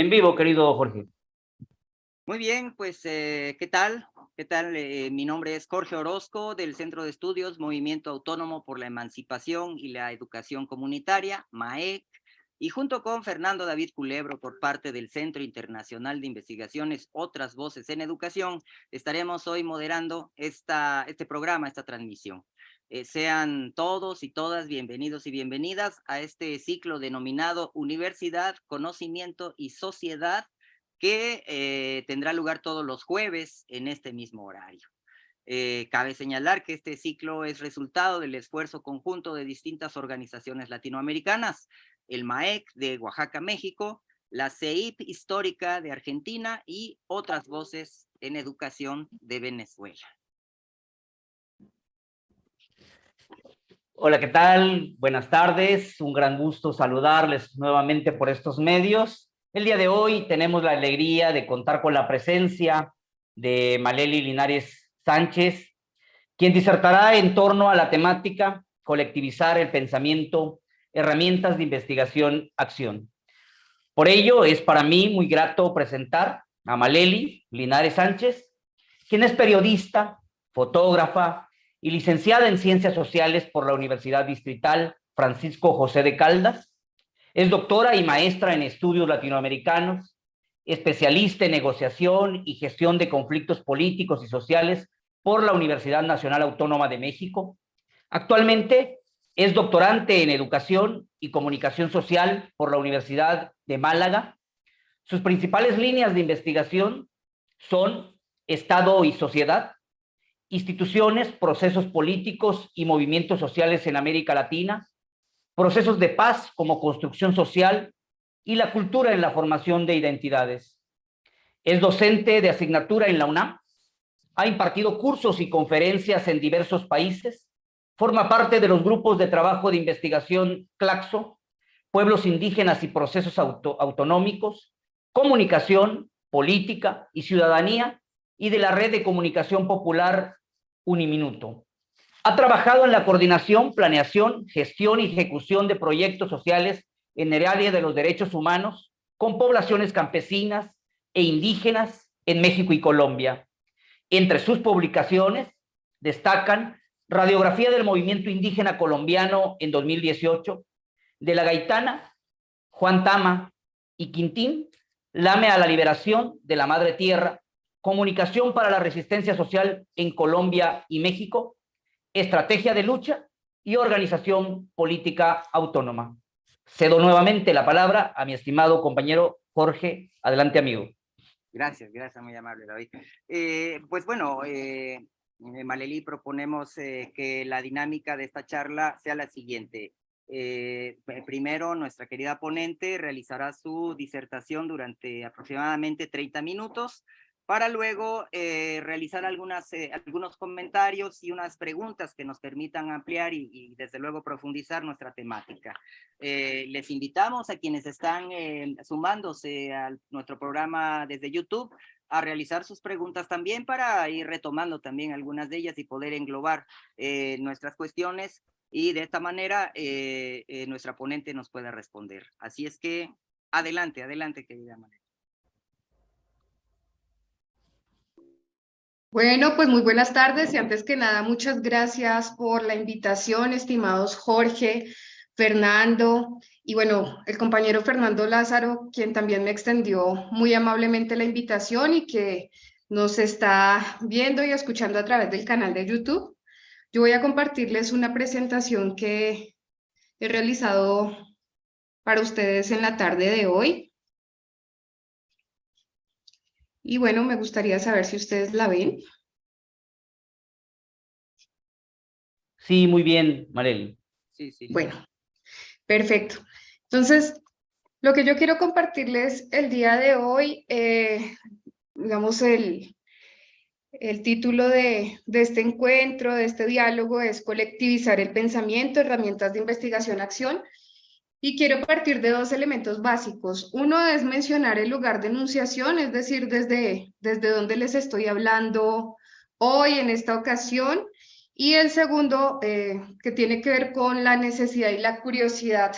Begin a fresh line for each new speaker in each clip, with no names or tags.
En vivo, querido Jorge.
Muy bien, pues, eh, ¿qué tal? ¿Qué tal? Eh, mi nombre es Jorge Orozco, del Centro de Estudios Movimiento Autónomo por la Emancipación y la Educación Comunitaria, MAEC, y junto con Fernando David Culebro por parte del Centro Internacional de Investigaciones Otras Voces en Educación, estaremos hoy moderando esta, este programa, esta transmisión. Eh, sean todos y todas bienvenidos y bienvenidas a este ciclo denominado Universidad, Conocimiento y Sociedad, que eh, tendrá lugar todos los jueves en este mismo horario. Eh, cabe señalar que este ciclo es resultado del esfuerzo conjunto de distintas organizaciones latinoamericanas, el MAEC de Oaxaca, México, la CEIP histórica de Argentina y otras voces en educación de Venezuela.
Hola, ¿qué tal? Buenas tardes, un gran gusto saludarles nuevamente por estos medios. El día de hoy tenemos la alegría de contar con la presencia de Maleli Linares Sánchez, quien disertará en torno a la temática colectivizar el pensamiento herramientas de investigación, acción. Por ello, es para mí muy grato presentar a Maleli Linares Sánchez, quien es periodista, fotógrafa y licenciada en Ciencias Sociales por la Universidad Distrital Francisco José de Caldas. Es doctora y maestra en estudios latinoamericanos, especialista en negociación y gestión de conflictos políticos y sociales por la Universidad Nacional Autónoma de México. Actualmente es doctorante en Educación y Comunicación Social por la Universidad de Málaga. Sus principales líneas de investigación son Estado y sociedad, instituciones, procesos políticos y movimientos sociales en América Latina, procesos de paz como construcción social y la cultura en la formación de identidades. Es docente de asignatura en la UNAM, ha impartido cursos y conferencias en diversos países, Forma parte de los grupos de trabajo de investigación CLACSO, Pueblos Indígenas y Procesos Autonómicos, Comunicación, Política y Ciudadanía, y de la Red de Comunicación Popular Uniminuto. Ha trabajado en la coordinación, planeación, gestión y ejecución de proyectos sociales en el área de los derechos humanos con poblaciones campesinas e indígenas en México y Colombia. Entre sus publicaciones destacan Radiografía del movimiento indígena colombiano en 2018, de la Gaitana, Juan Tama y Quintín, Lame a la liberación de la madre tierra, Comunicación para la resistencia social en Colombia y México, Estrategia de lucha y Organización política autónoma. Cedo nuevamente la palabra a mi estimado compañero Jorge. Adelante, amigo.
Gracias, gracias, muy amable, David. Eh, pues bueno, eh, eh, Maleli, proponemos eh, que la dinámica de esta charla sea la siguiente. Eh, primero, nuestra querida ponente realizará su disertación durante aproximadamente 30 minutos para luego realizar algunas, algunos comentarios y unas preguntas que nos permitan ampliar y, desde luego profundizar nuestra temática. les invitamos a quienes están sumándose a nuestro programa desde YouTube a realizar sus preguntas también para ir retomando también algunas de ellas y poder englobar eh, nuestras cuestiones y de esta manera eh, eh, nuestra ponente nos pueda responder. Así es que adelante, adelante querida María.
Bueno, pues muy buenas tardes y antes que nada muchas gracias por la invitación, estimados Jorge, Fernando y bueno, el compañero Fernando Lázaro, quien también me extendió muy amablemente la invitación y que nos está viendo y escuchando a través del canal de YouTube. Yo voy a compartirles una presentación que he realizado para ustedes en la tarde de hoy. Y bueno, me gustaría saber si ustedes la ven.
Sí, muy bien, Marely.
Sí, sí. Bueno, Perfecto. Entonces, lo que yo quiero compartirles el día de hoy, eh, digamos, el, el título de, de, este encuentro, de este diálogo, es colectivizar el pensamiento, herramientas de investigación, acción. Y quiero partir de dos elementos básicos. Uno es mencionar el lugar de enunciación, es decir, desde, desde donde les estoy hablando hoy en esta ocasión, y el segundo, eh, que tiene que ver con la necesidad y la curiosidad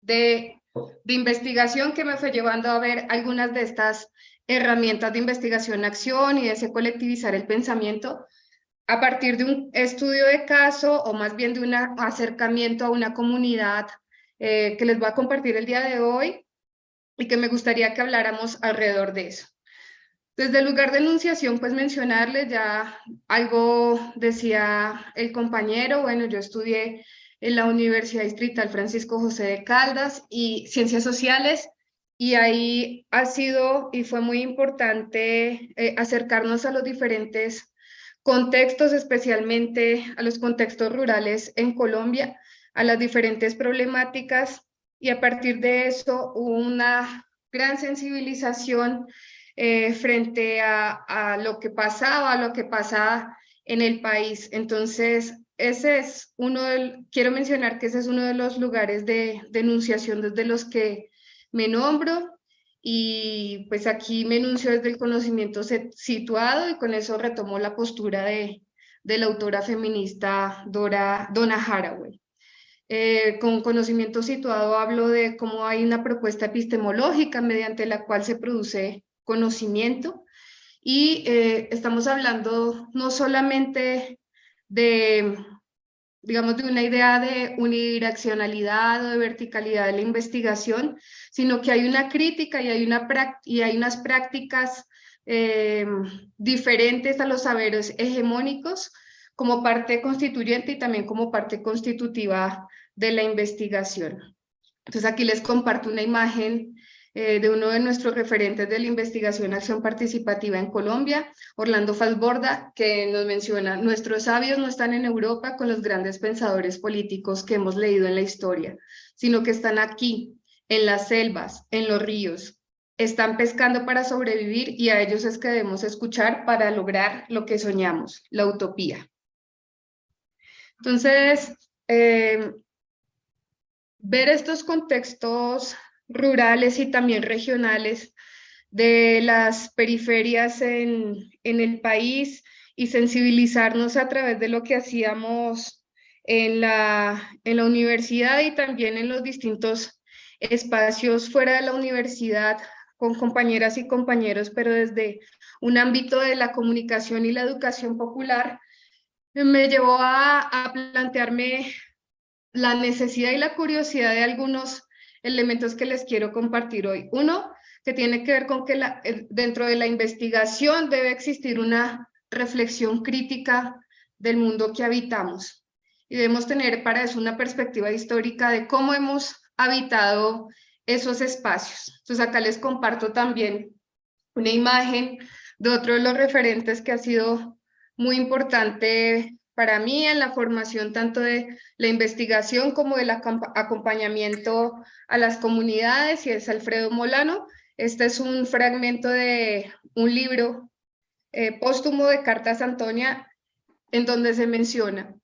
de de investigación que me fue llevando a ver algunas de estas herramientas de investigación-acción y de ese colectivizar el pensamiento a partir de un estudio de caso o más bien de un acercamiento a una comunidad eh, que les voy a compartir el día de hoy y que me gustaría que habláramos alrededor de eso. Desde el lugar de enunciación, pues mencionarles ya algo decía el compañero, bueno, yo estudié en la Universidad Distrital Francisco José de Caldas y Ciencias Sociales, y ahí ha sido y fue muy importante eh, acercarnos a los diferentes contextos, especialmente a los contextos rurales en Colombia, a las diferentes problemáticas, y a partir de eso hubo una gran sensibilización eh, frente a, lo que pasaba, a lo que pasaba en el país. Entonces, ese es uno del, quiero mencionar que ese es uno de los lugares de denunciación desde los que me nombro y pues aquí me enuncio desde el conocimiento situado y con eso retomo la postura de, de la autora feminista Dora, Donna Haraway. Eh, con conocimiento situado hablo de cómo hay una propuesta epistemológica mediante la cual se produce conocimiento. Y eh, estamos hablando no solamente de, digamos, de una idea de unidireccionalidad o de verticalidad de la investigación, sino que hay una crítica y hay, una y hay unas prácticas eh, diferentes a los saberes hegemónicos como parte constituyente y también como parte constitutiva de la investigación. Entonces aquí les comparto una imagen eh, de uno de nuestros referentes de la investigación acción participativa en Colombia, Orlando Falborda, que nos menciona, nuestros sabios no están en Europa con los grandes pensadores políticos que hemos leído en la historia, sino que están aquí, en las selvas, en los ríos, están pescando para sobrevivir y a ellos es que debemos escuchar para lograr lo que soñamos, la utopía. Entonces, eh, ver estos contextos rurales y también regionales de las periferias en, el país y sensibilizarnos a través de lo que hacíamos en la universidad y también en los distintos espacios fuera de la universidad con compañeras y compañeros, pero desde un ámbito de la comunicación y la educación popular, me llevó a, plantearme la necesidad y la curiosidad de algunos elementos que les quiero compartir hoy. Uno, que tiene que ver con que eh, dentro de la investigación debe existir una reflexión crítica del mundo que habitamos. Y debemos tener para eso una perspectiva histórica de cómo hemos habitado esos espacios. Entonces acá les comparto también una imagen de otro de los referentes que ha sido muy importante para mí en la formación tanto de la investigación como del acompañamiento a las comunidades y es Alfredo Molano. Este es un fragmento de un libro eh, póstumo de Cartas Antonia en donde se menciona,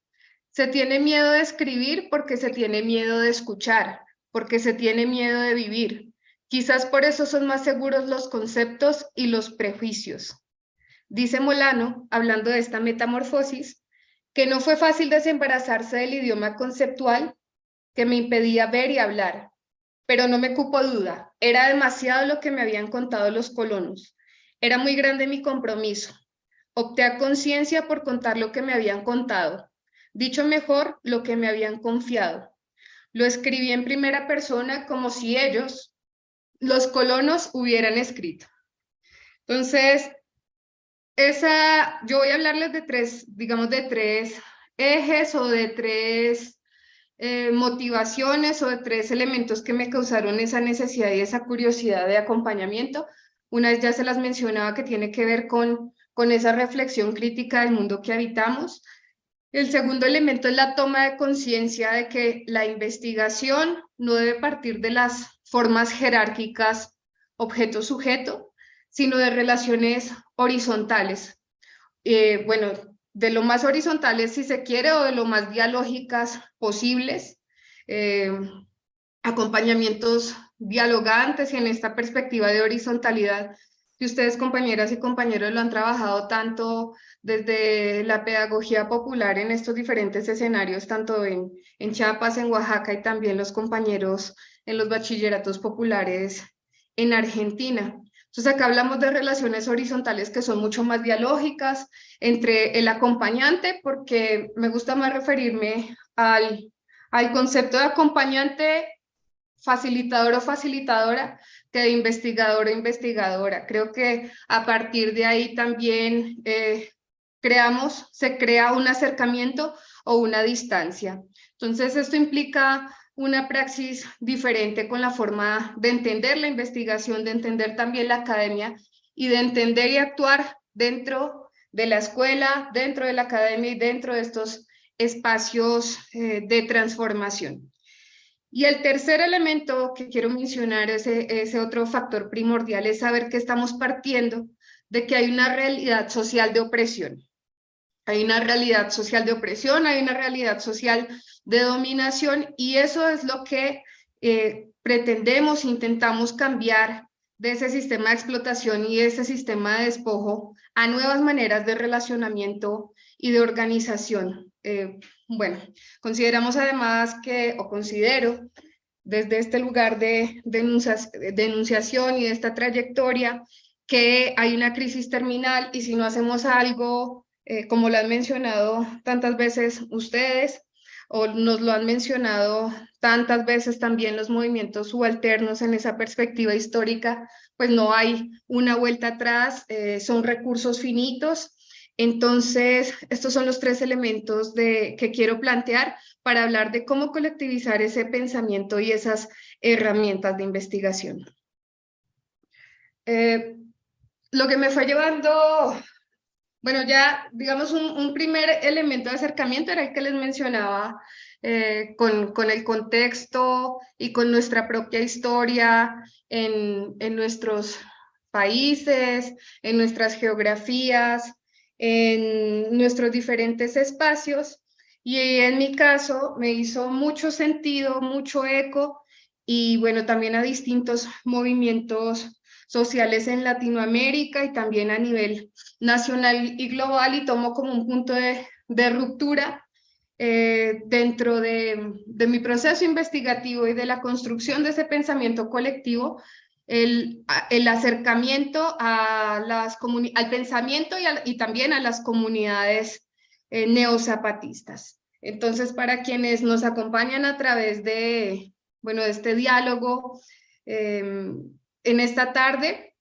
se tiene miedo de escribir porque se tiene miedo de escuchar, porque se tiene miedo de vivir. Quizás por eso son más seguros los conceptos y los prejuicios. Dice Molano, hablando de esta metamorfosis, que no fue fácil desembarazarse del idioma conceptual que me impedía ver y hablar, pero no me cupo duda, era demasiado lo que me habían contado los colonos, era muy grande mi compromiso. Opté a conciencia por contar lo que me habían contado, dicho mejor, lo que me habían confiado. Lo escribí en primera persona como si ellos, los colonos, hubieran escrito. Entonces, esa, yo voy a hablarles de tres, digamos, de tres ejes o de tres eh, motivaciones o de tres elementos que me causaron esa necesidad y esa curiosidad de acompañamiento. Una vez ya se las mencionaba que tiene que ver con, con esa reflexión crítica del mundo que habitamos. El segundo elemento es la toma de conciencia de que la investigación no debe partir de las formas jerárquicas objeto-sujeto, sino de relaciones horizontales. Eh, bueno, de lo más horizontales si se quiere o de lo más dialógicas posibles, eh, acompañamientos dialogantes y en esta perspectiva de horizontalidad que ustedes, compañeras y compañeros, lo han trabajado tanto desde la pedagogía popular en estos diferentes escenarios, tanto en, en Chiapas, en Oaxaca y también los compañeros en los bachilleratos populares en Argentina. Entonces acá hablamos de relaciones horizontales que son mucho más dialógicas entre el acompañante, porque me gusta más referirme al, al concepto de acompañante facilitador o facilitadora que de investigador o investigadora. Creo que a partir de ahí también eh, creamos, se crea un acercamiento o una distancia. Entonces esto implica una praxis diferente con la forma de entender la investigación, de entender también la academia y de entender y actuar dentro de la escuela, dentro de la academia y dentro de estos espacios eh, de transformación. Y el tercer elemento que quiero mencionar, ese, ese otro factor primordial, es saber que estamos partiendo de que hay una realidad social de opresión. Hay una realidad social de opresión, hay una realidad social de dominación y eso es lo que eh, pretendemos, intentamos cambiar de ese sistema de explotación y ese sistema de despojo a nuevas maneras de relacionamiento y de organización. Eh, bueno, consideramos además que, o considero, desde este lugar de denunciación y de esta trayectoria, que hay una crisis terminal y si no hacemos algo, eh, como lo han mencionado tantas veces ustedes, o nos lo han mencionado tantas veces también los movimientos subalternos en esa perspectiva histórica, pues no hay una vuelta atrás, eh, son recursos finitos entonces, estos son los tres elementos que quiero plantear para hablar de cómo colectivizar ese pensamiento y esas herramientas de investigación. Eh, lo que me fue llevando, bueno, ya digamos un, primer elemento de acercamiento era el que les mencionaba eh, con, el contexto y con nuestra propia historia en nuestros países, en nuestras geografías, en nuestros diferentes espacios. Y en mi caso me hizo mucho sentido, mucho eco y bueno, también a distintos movimientos sociales en Latinoamérica y también a nivel nacional y global y tomo como un punto de, ruptura eh, dentro de, de, mi proceso investigativo y de la construcción de ese pensamiento colectivo, el, el acercamiento a las al pensamiento y, también a las comunidades eh, neozapatistas. Entonces, para quienes nos acompañan a través de, bueno, de este diálogo em, en esta tarde,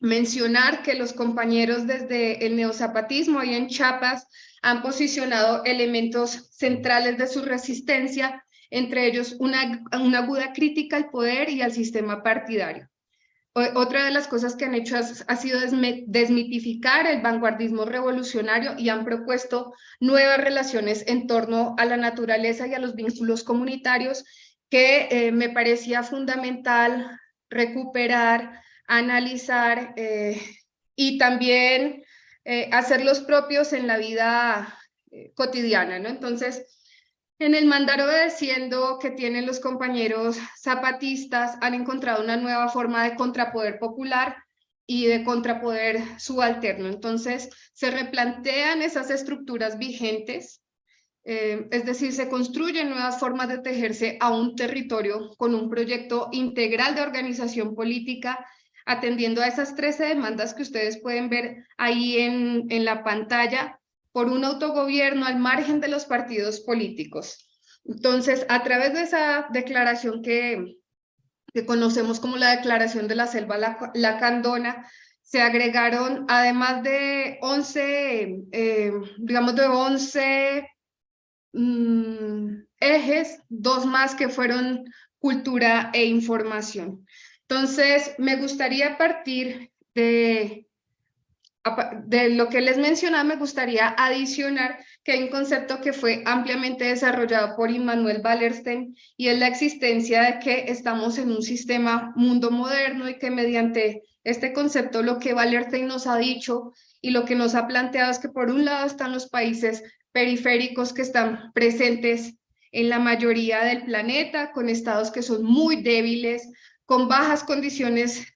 mencionar que los compañeros desde el neozapatismo y en Chiapas han posicionado elementos centrales de su resistencia, entre ellos una, aguda crítica al poder y al sistema partidario. Otra de las cosas que han hecho ha sido desmitificar el vanguardismo revolucionario y han propuesto nuevas relaciones en torno a la naturaleza y a los vínculos comunitarios que eh, me parecía fundamental recuperar, analizar eh, y también eh, hacerlos propios en la vida cotidiana. ¿no? Entonces, en el mandar obedeciendo que tienen los compañeros zapatistas, han encontrado una nueva forma de contrapoder popular y de contrapoder subalterno. Entonces, se replantean esas estructuras vigentes, eh, es decir, se construyen nuevas formas de tejerse a un territorio con un proyecto integral de organización política, atendiendo a esas 13 demandas que ustedes pueden ver ahí en, en la pantalla, por un autogobierno al margen de los partidos políticos. Entonces, a través de esa declaración que, que conocemos como la Declaración de la Selva Lacandona, se agregaron, además de 11, eh, digamos de 11 mm, ejes, dos más que fueron cultura e información. Entonces, me gustaría partir de de lo que les mencionaba, me gustaría adicionar que hay un concepto que fue ampliamente desarrollado por Immanuel Wallerstein y es la existencia de que estamos en un sistema mundo moderno y que mediante este concepto lo que Wallerstein nos ha dicho y lo que nos ha planteado es que por un lado están los países periféricos que están presentes en la mayoría del planeta, con estados que son muy débiles, con bajas condiciones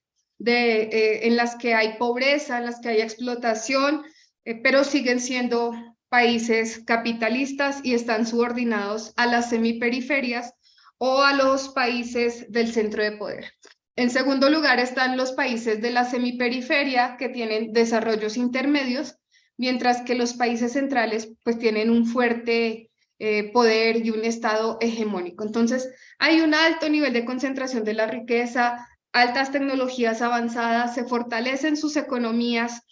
eh, en las que hay pobreza, en las que hay explotación, eh, pero siguen siendo países capitalistas y están subordinados a las semiperiferias o a los países del centro de poder. En segundo lugar están los países de la semiperiferia que tienen desarrollos intermedios, mientras que los países centrales pues tienen un fuerte eh, poder y un estado hegemónico. Entonces hay un alto nivel de concentración de la riqueza, altas tecnologías avanzadas, se fortalecen sus economías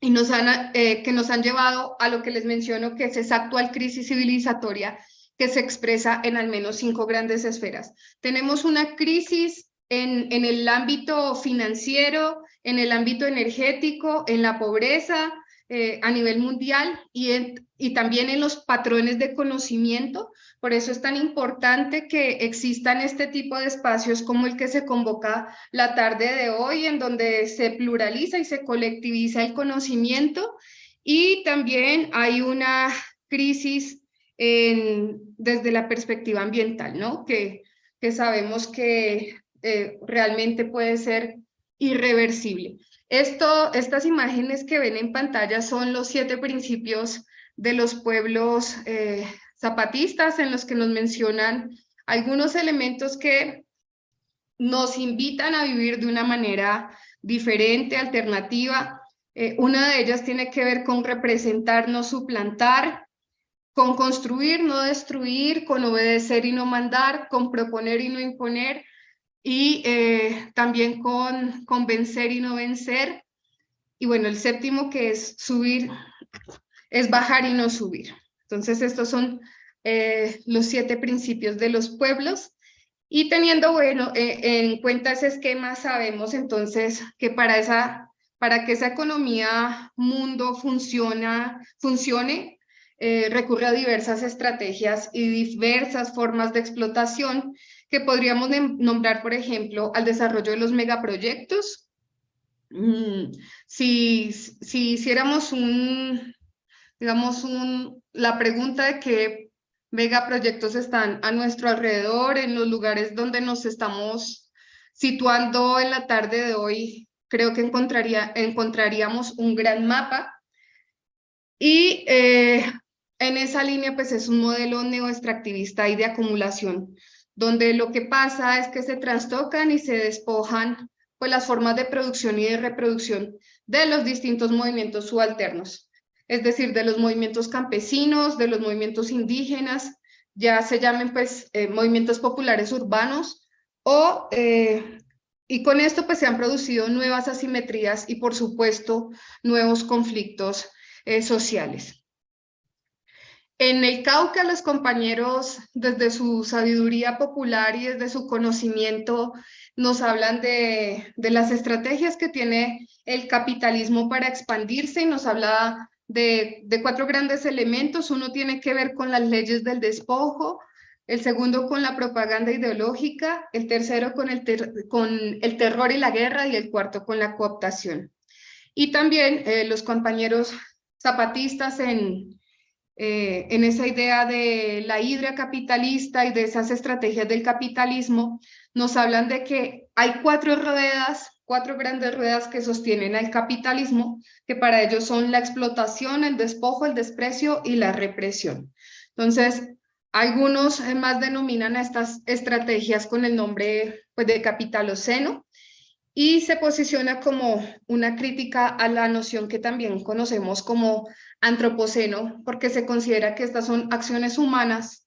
y nos han, eh, que nos han llevado a lo que les menciono, que es esa actual crisis civilizatoria que se expresa en al menos cinco grandes esferas. Tenemos una crisis en, en el ámbito financiero, en el ámbito energético, en la pobreza, eh, a nivel mundial y, y también en los patrones de conocimiento. Por eso es tan importante que existan este tipo de espacios como el que se convoca la tarde de hoy, en donde se pluraliza y se colectiviza el conocimiento. Y también hay una crisis desde la perspectiva ambiental, ¿no? Que, que sabemos que eh, realmente puede ser irreversible. Esto, estas imágenes que ven en pantalla son los siete principios de los pueblos eh, zapatistas en los que nos mencionan algunos elementos que nos invitan a vivir de una manera diferente, alternativa. Eh, una de ellas tiene que ver con representar, no suplantar, con construir, no destruir, con obedecer y no mandar, con proponer y no imponer, y eh, también con, convencer y no vencer. Y bueno, el séptimo que es subir, es bajar y no subir. Entonces estos son eh, los siete principios de los pueblos. Y teniendo bueno, eh, en cuenta ese esquema, sabemos entonces que para, esa, para que esa economía mundo funciona, funcione, recurre a diversas estrategias y diversas formas de explotación que podríamos nombrar, por ejemplo, al desarrollo de los megaproyectos. Mm, si, si hiciéramos un, digamos, un, la pregunta de qué megaproyectos están a nuestro alrededor, en los lugares donde nos estamos situando en la tarde de hoy, creo que encontraría, encontraríamos un gran mapa. Y eh, en esa línea, pues es un modelo neoextractivista y de acumulación donde lo que pasa es que se trastocan y se despojan pues, las formas de producción y de reproducción de los distintos movimientos subalternos, es decir, de los movimientos campesinos, de los movimientos indígenas, ya se llamen pues eh, movimientos populares urbanos, o, eh, y con esto pues se han producido nuevas asimetrías y por supuesto nuevos conflictos eh, sociales. En el Cauca, los compañeros, desde su sabiduría popular y desde su conocimiento, nos hablan de, las estrategias que tiene el capitalismo para expandirse y nos habla de, cuatro grandes elementos. Uno tiene que ver con las leyes del despojo, el segundo con la propaganda ideológica, el tercero con el, terror y la guerra y el cuarto con la cooptación. Y también eh, los compañeros zapatistas en, eh, en esa idea de la hidra capitalista y de esas estrategias del capitalismo, nos hablan de que hay cuatro ruedas, cuatro grandes ruedas que sostienen al capitalismo, que para ellos son la explotación, el despojo, el desprecio y la represión. Entonces, algunos más denominan a estas estrategias con el nombre pues, de capitaloceno, y se posiciona como una crítica a la noción que también conocemos como antropoceno, porque se considera que estas son acciones humanas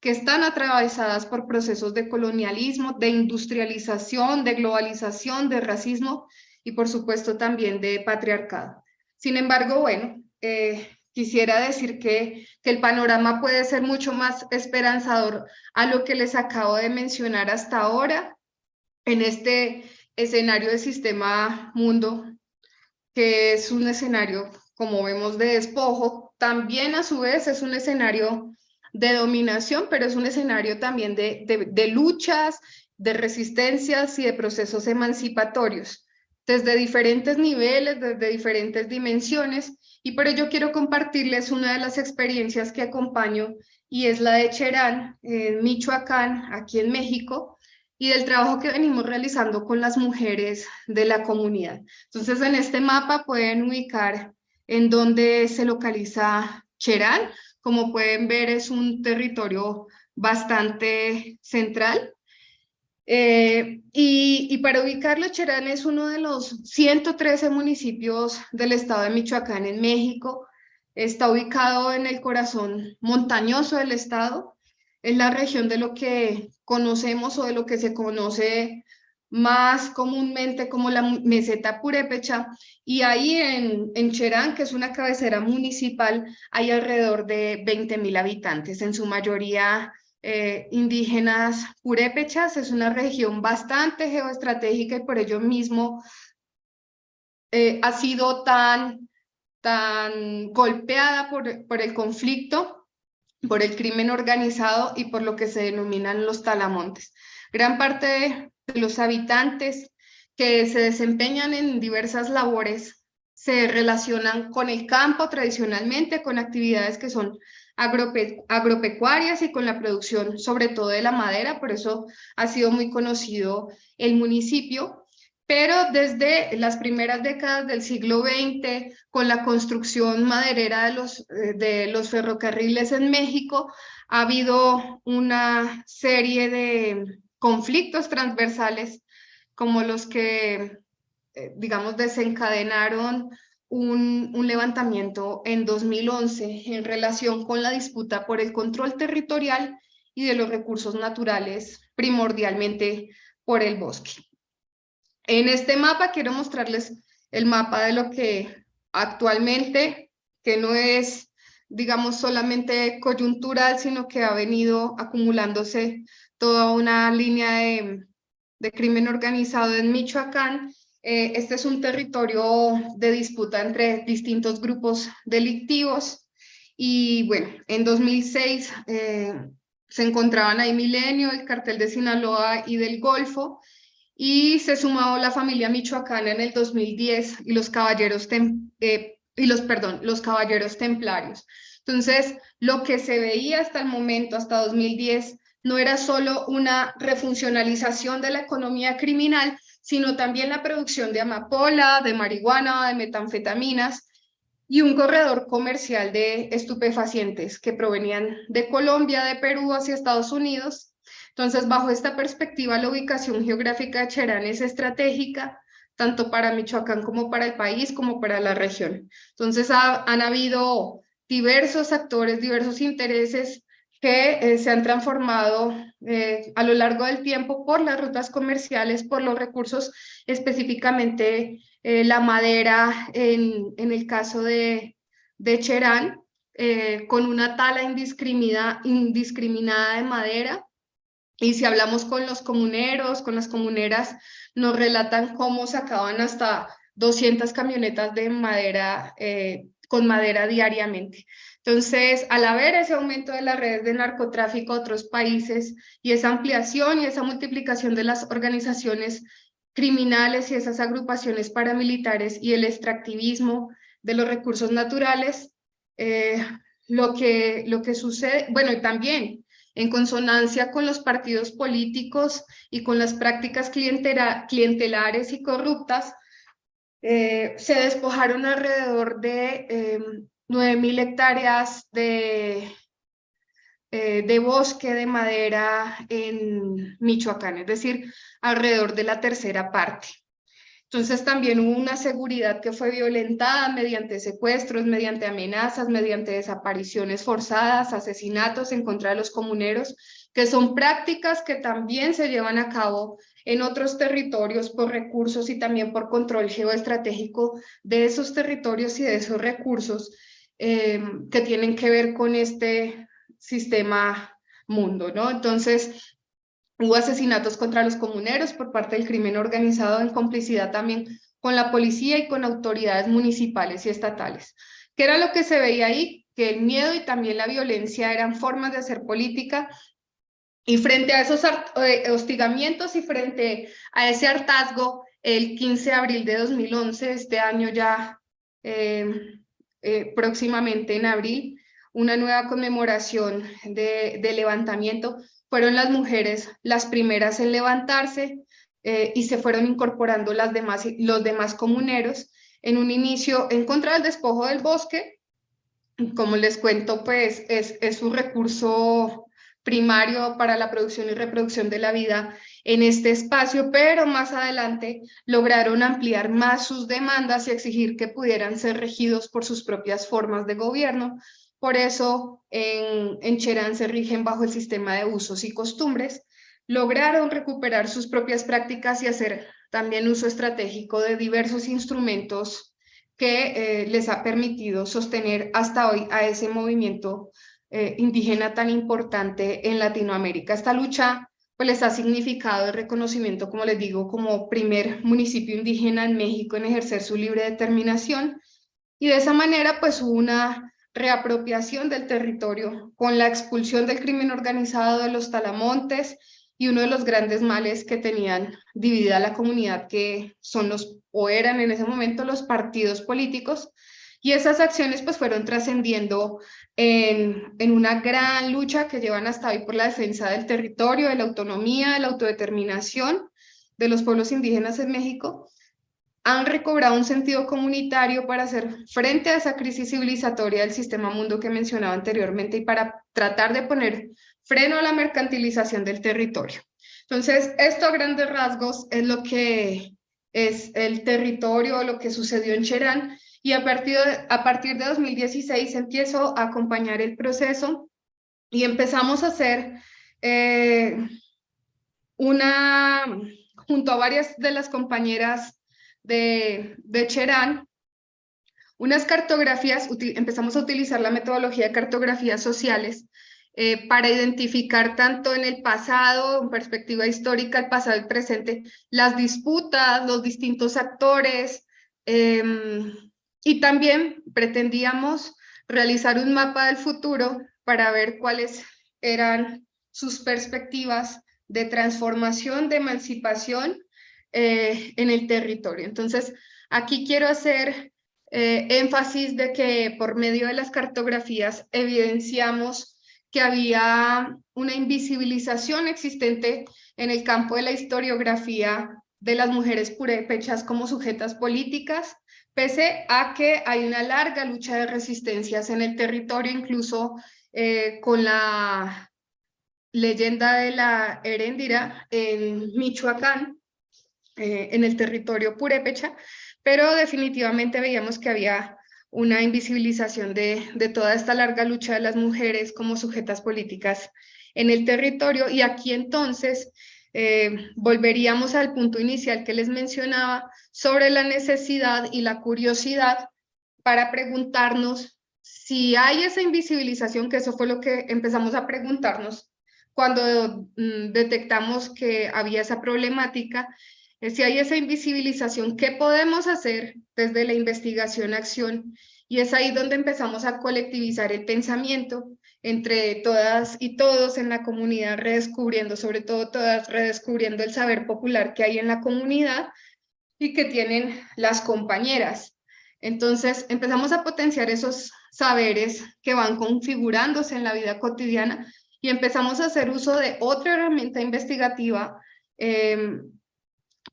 que están atravesadas por procesos de colonialismo, de industrialización, de globalización, de racismo y por supuesto también de patriarcado. Sin embargo, bueno, eh, quisiera decir que, que el panorama puede ser mucho más esperanzador a lo que les acabo de mencionar hasta ahora en este escenario de sistema mundo, que es un escenario, como vemos, de despojo, también a su vez es un escenario de dominación, pero es un escenario también de, de, luchas, de resistencias y de procesos emancipatorios, desde diferentes niveles, desde diferentes dimensiones, y por ello quiero compartirles una de las experiencias que acompaño, y es la de Cherán, en Michoacán, aquí en México, y del trabajo que venimos realizando con las mujeres de la comunidad. Entonces, en este mapa pueden ubicar en dónde se localiza Cherán. Como pueden ver, es un territorio bastante central. Eh, y, y, para ubicarlo, Cherán es uno de los 113 municipios del estado de Michoacán en México. Está ubicado en el corazón montañoso del estado. Es la región de lo que conocemos o de lo que se conoce más comúnmente como la meseta purépecha, y ahí en, en Cherán, que es una cabecera municipal, hay alrededor de 20 mil habitantes, en su mayoría eh, indígenas purépechas, es una región bastante geoestratégica y por ello mismo eh, ha sido tan, tan golpeada por, por el conflicto, por el crimen organizado y por lo que se denominan los talamontes. Gran parte de los habitantes que se desempeñan en diversas labores se relacionan con el campo tradicionalmente, con actividades que son agropecuarias y con la producción sobre todo de la madera, por eso ha sido muy conocido el municipio, pero desde las primeras décadas del siglo XX, con la construcción maderera de los, eh, de los ferrocarriles en México, ha habido una serie de conflictos transversales como los que, eh, digamos, desencadenaron un, levantamiento en 2011 en relación con la disputa por el control territorial y de los recursos naturales, primordialmente por el bosque. En este mapa quiero mostrarles el mapa de lo que actualmente, que no es, digamos, solamente coyuntural, sino que ha venido acumulándose toda una línea de, crimen organizado en Michoacán. Eh, este es un territorio de disputa entre distintos grupos delictivos. Y bueno, en 2006 eh, se encontraban ahí Milenio, el cartel de Sinaloa y del Golfo y se sumó la familia michoacana en el 2010 y los caballeros, eh, y los, perdón, los caballeros templarios. Entonces, lo que se veía hasta el momento, hasta 2010, no era solo una refuncionalización de la economía criminal, sino también la producción de amapola, de marihuana, de metanfetaminas y un corredor comercial de estupefacientes que provenían de Colombia, de Perú hacia Estados Unidos. Entonces, bajo esta perspectiva, la ubicación geográfica de Cherán es estratégica, tanto para Michoacán como para el país, como para la región. Entonces, han habido diversos actores, diversos intereses que eh, se han transformado eh, a lo largo del tiempo por las rutas comerciales, por los recursos, específicamente eh, la madera en, el caso de, de Cherán, con una tala indiscriminada de madera. Y si hablamos con los comuneros, con las comuneras, nos relatan cómo sacaban hasta 200 camionetas de madera, con madera diariamente. Entonces, al haber ese aumento de las redes de narcotráfico a otros países y esa ampliación y esa multiplicación de las organizaciones criminales y esas agrupaciones paramilitares y el extractivismo de los recursos naturales, eh, lo, que, lo que sucede, bueno, y también en consonancia con los partidos políticos y con las prácticas clientelares y corruptas, eh, se despojaron alrededor de em, 9.000 hectáreas de, eh, de bosque de madera en Michoacán, es decir, alrededor de la tercera parte. Entonces también hubo una seguridad que fue violentada mediante secuestros, mediante amenazas, mediante desapariciones forzadas, asesinatos en contra de los comuneros, que son prácticas que también se llevan a cabo en otros territorios por recursos y también por control geoestratégico de esos territorios y de esos recursos eh, que tienen que ver con este sistema mundo, ¿no? Entonces, hubo asesinatos contra los comuneros por parte del crimen organizado en complicidad también con la policía y con autoridades municipales y estatales. ¿Qué era lo que se veía ahí? Que el miedo y también la violencia eran formas de hacer política y frente a esos eh, hostigamientos y frente a ese hartazgo, el 15 de abril de 2011, este año ya eh, eh, próximamente en abril una nueva conmemoración de, levantamiento, fueron las mujeres las primeras en levantarse eh, y se fueron incorporando las demás, los demás comuneros en un inicio en contra del despojo del bosque. Como les cuento, pues es, es un recurso primario para la producción y reproducción de la vida en este espacio, pero más adelante lograron ampliar más sus demandas y exigir que pudieran ser regidos por sus propias formas de gobierno. Por eso en, en Cherán se rigen bajo el sistema de usos y costumbres. Lograron recuperar sus propias prácticas y hacer también uso estratégico de diversos instrumentos que eh, les ha permitido sostener hasta hoy a ese movimiento eh, indígena tan importante en Latinoamérica. Esta lucha pues les ha significado el reconocimiento, como les digo, como primer municipio indígena en México en ejercer su libre determinación y de esa manera pues hubo una reapropiación del territorio con la expulsión del crimen organizado de los talamontes y uno de los grandes males que tenían dividida la comunidad que son los o eran en ese momento los partidos políticos. Y esas acciones pues fueron trascendiendo en, una gran lucha que llevan hasta hoy por la defensa del territorio, de la autonomía, de la autodeterminación de los pueblos indígenas en México, han recobrado un sentido comunitario para hacer frente a esa crisis civilizatoria del sistema mundo que mencionaba anteriormente y para tratar de poner freno a la mercantilización del territorio. Entonces, esto a grandes rasgos es lo que es el territorio, lo que sucedió en Cherán, y a partir de, a partir de 2016 empiezo a acompañar el proceso y empezamos a hacer eh, una, junto a varias de las compañeras de, de Cherán, unas cartografías, empezamos a utilizar la metodología de cartografías sociales eh, para identificar tanto en el pasado, en perspectiva histórica, el pasado y el presente, las disputas, los distintos actores, em, y también pretendíamos realizar un mapa del futuro para ver cuáles eran sus perspectivas de transformación, de emancipación eh, en el territorio. Entonces, aquí quiero hacer eh, énfasis de que por medio de las cartografías evidenciamos que había una invisibilización existente en el campo de la historiografía de las mujeres purépechas como sujetas políticas, pese a que hay una larga lucha de resistencias en el territorio, incluso eh, con la leyenda de la Heréndira en Michoacán, eh, en el territorio purépecha, pero definitivamente veíamos que había una invisibilización de, de toda esta larga lucha de las mujeres como sujetas políticas en el territorio. Y aquí entonces eh, volveríamos al punto inicial que les mencionaba sobre la necesidad y la curiosidad para preguntarnos si hay esa invisibilización, que eso fue lo que empezamos a preguntarnos cuando mm, detectamos que había esa problemática, si hay esa invisibilización, ¿qué podemos hacer desde la investigación-acción? Y es ahí donde empezamos a colectivizar el pensamiento entre todas y todos en la comunidad, redescubriendo, sobre todo todas, redescubriendo el saber popular que hay en la comunidad y que tienen las compañeras. Entonces empezamos a potenciar esos saberes que van configurándose en la vida cotidiana y empezamos a hacer uso de otra herramienta investigativa eh,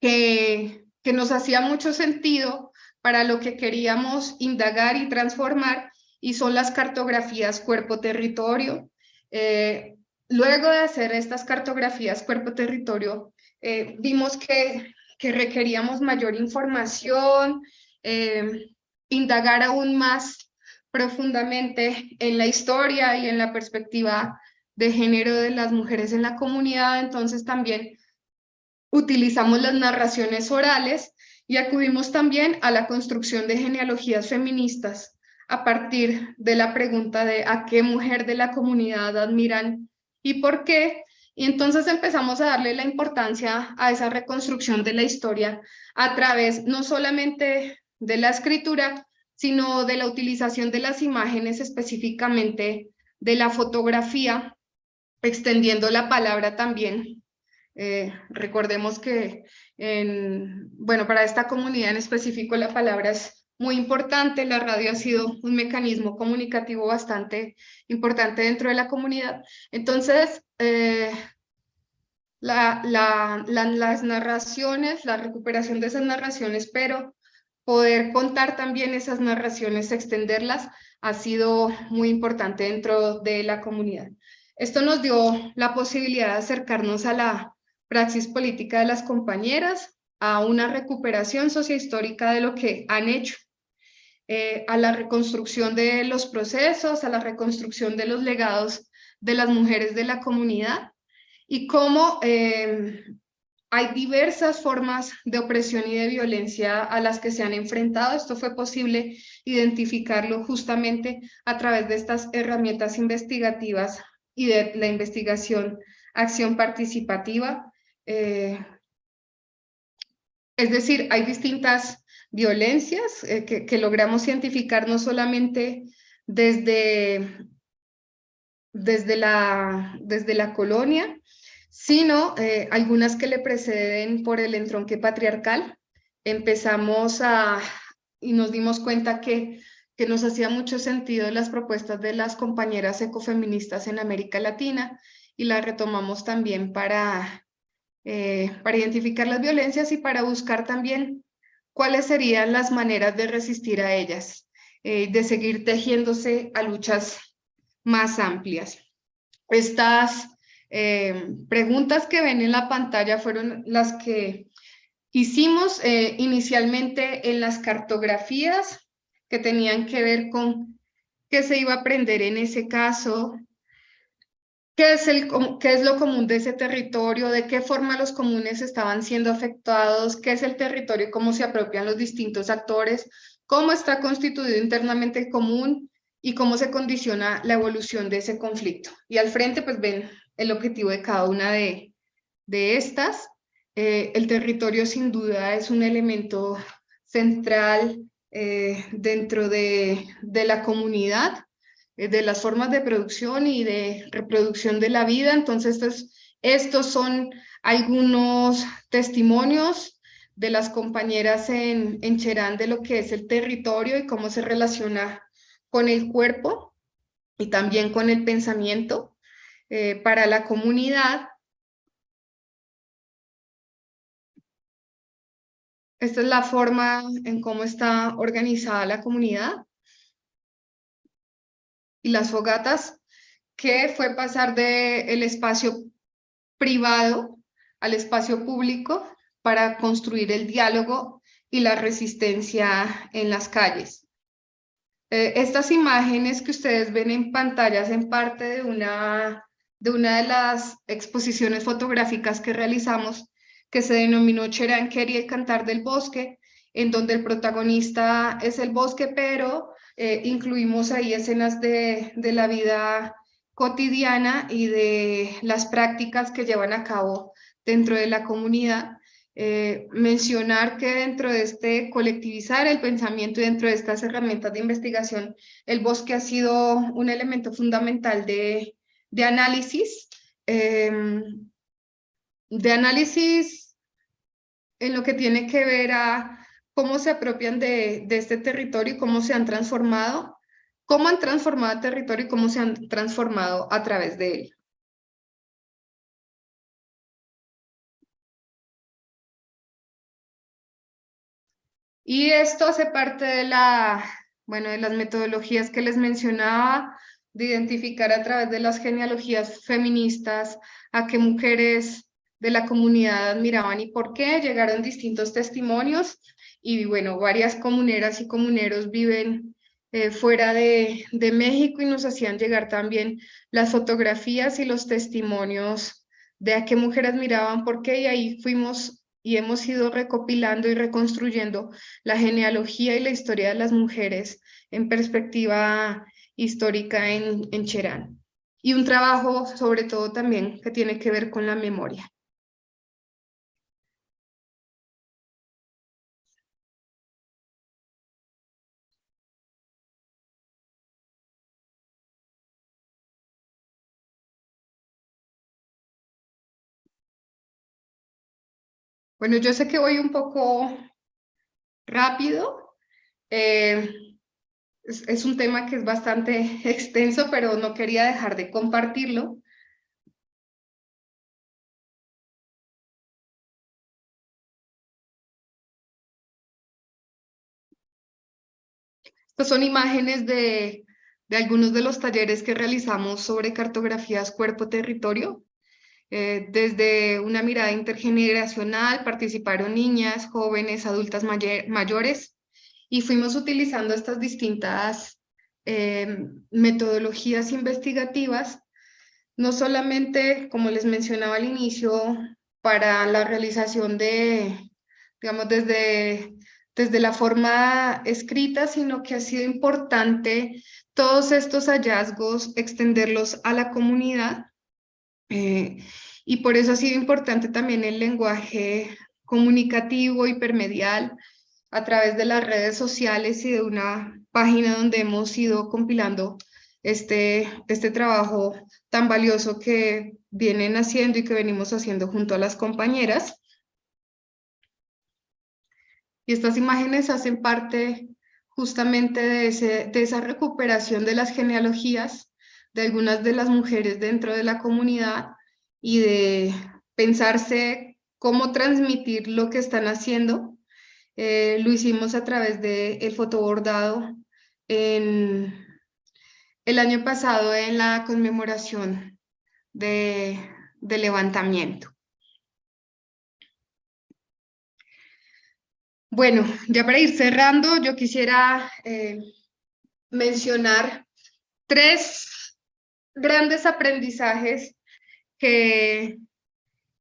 que, nos hacía mucho sentido para lo que queríamos indagar y transformar y son las cartografías cuerpo-territorio. Eh, luego de hacer estas cartografías cuerpo-territorio, eh, vimos que, que, requeríamos mayor información, eh, indagar aún más profundamente en la historia y en la perspectiva de género de las mujeres en la comunidad, entonces también utilizamos las narraciones orales y acudimos también a la construcción de genealogías feministas a partir de la pregunta de a qué mujer de la comunidad admiran y por qué. Y entonces empezamos a darle la importancia a esa reconstrucción de la historia a través no solamente de la escritura, sino de la utilización de las imágenes, específicamente de la fotografía, extendiendo la palabra también. Eh, recordemos que, en, bueno, para esta comunidad en específico la palabra es muy importante. La radio ha sido un mecanismo comunicativo bastante importante dentro de la comunidad. Entonces, eh, la, las narraciones, la recuperación de esas narraciones, pero poder contar también esas narraciones, extenderlas, ha sido muy importante dentro de la comunidad. Esto nos dio la posibilidad de acercarnos a la praxis política de las compañeras, a una recuperación sociohistórica de lo que han hecho, eh, a la reconstrucción de los procesos, a la reconstrucción de los legados de las mujeres de la comunidad y cómo eh, hay diversas formas de opresión y de violencia a las que se han enfrentado. Esto fue posible identificarlo justamente a través de estas herramientas investigativas y de la investigación acción participativa. Eh, es decir, hay distintas violencias eh, que, logramos identificar no solamente desde, desde, la, desde la colonia, sino eh, algunas que le preceden por el entronque patriarcal. Empezamos a, y nos dimos cuenta que, que nos hacía mucho sentido las propuestas de las compañeras ecofeministas en América Latina y las retomamos también para eh, para identificar las violencias y para buscar también cuáles serían las maneras de resistir a ellas, eh, de seguir tejiéndose a luchas más amplias. Estas eh, preguntas que ven en la pantalla fueron las que hicimos inicialmente en las cartografías que tenían que ver con qué se iba a aprender en ese caso, ¿Qué es, el, ¿Qué es lo común de ese territorio? ¿De qué forma los comunes estaban siendo afectados? ¿Qué es el territorio cómo se apropian los distintos actores? ¿Cómo está constituido internamente el común? Y cómo se condiciona la evolución de ese conflicto. Y al frente, pues ven el objetivo de cada una de, de estas. Eh, el territorio sin duda es un elemento central eh, dentro de, de la comunidad de las formas de producción y de reproducción de la vida. Entonces, estos, estos son algunos testimonios de las compañeras en, en Cherán de lo que es el territorio y cómo se relaciona con el cuerpo y también con el pensamiento eh, para la comunidad. Esta es la forma en cómo está organizada la comunidad y las fogatas, que fue pasar del el espacio privado al espacio público para construir el diálogo y la resistencia en las calles. Eh, estas imágenes que ustedes ven en pantalla en parte de una, de una de las exposiciones fotográficas que realizamos que se denominó Cheranqueri, el cantar del bosque, en donde el protagonista es el bosque, pero eh, incluimos ahí escenas de, de, la vida cotidiana y de las prácticas que llevan a cabo dentro de la comunidad. Eh, mencionar que dentro de este colectivizar el pensamiento y dentro de estas herramientas de investigación, el bosque ha sido un elemento fundamental de, de análisis, em, de análisis en lo que tiene que ver a cómo se apropian de, este territorio y cómo se han transformado, cómo han transformado el territorio y cómo se han transformado a través de él. Y esto hace parte de, la, bueno, de las metodologías que les mencionaba, de identificar a través de las genealogías feministas a qué mujeres de la comunidad admiraban y por qué. Llegaron distintos testimonios y bueno, varias comuneras y comuneros viven eh, fuera de, México y nos hacían llegar también las fotografías y los testimonios de a qué mujeres miraban, por qué, y ahí fuimos y hemos ido recopilando y reconstruyendo la genealogía y la historia de las mujeres en perspectiva histórica en, en Cherán. Y un trabajo sobre todo también que tiene que ver con la memoria. Bueno, yo sé que voy un poco rápido, Eh, es, un tema que es bastante extenso, pero no quería dejar de compartirlo. Estas son imágenes de algunos de los talleres que realizamos sobre cartografías cuerpo-territorio. Eh, desde una mirada intergeneracional participaron niñas, jóvenes, adultas mayores y fuimos utilizando estas distintas eh, metodologías investigativas, no solamente, como les mencionaba al inicio, para la realización de, digamos, desde, desde la forma escrita, sino que ha sido importante todos estos hallazgos extenderlos a la comunidad eh, y por eso ha sido importante también el lenguaje comunicativo, hipermedial, a través de las redes sociales y de una página donde hemos ido compilando este, este trabajo tan valioso que vienen haciendo y que venimos haciendo junto a las compañeras. Y estas imágenes hacen parte justamente de, ese, de esa recuperación de las genealogías de algunas de las mujeres dentro de la comunidad y de pensarse cómo transmitir lo que están haciendo. Eh, lo hicimos a través del el fotobordado en, el año pasado en la conmemoración de, levantamiento. Bueno, ya para ir cerrando, yo quisiera eh, mencionar tres grandes aprendizajes que